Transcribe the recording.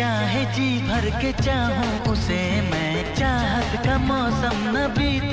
चाहे जी भर के चाहूँ उसे मैं चाहत का मौसम न बीत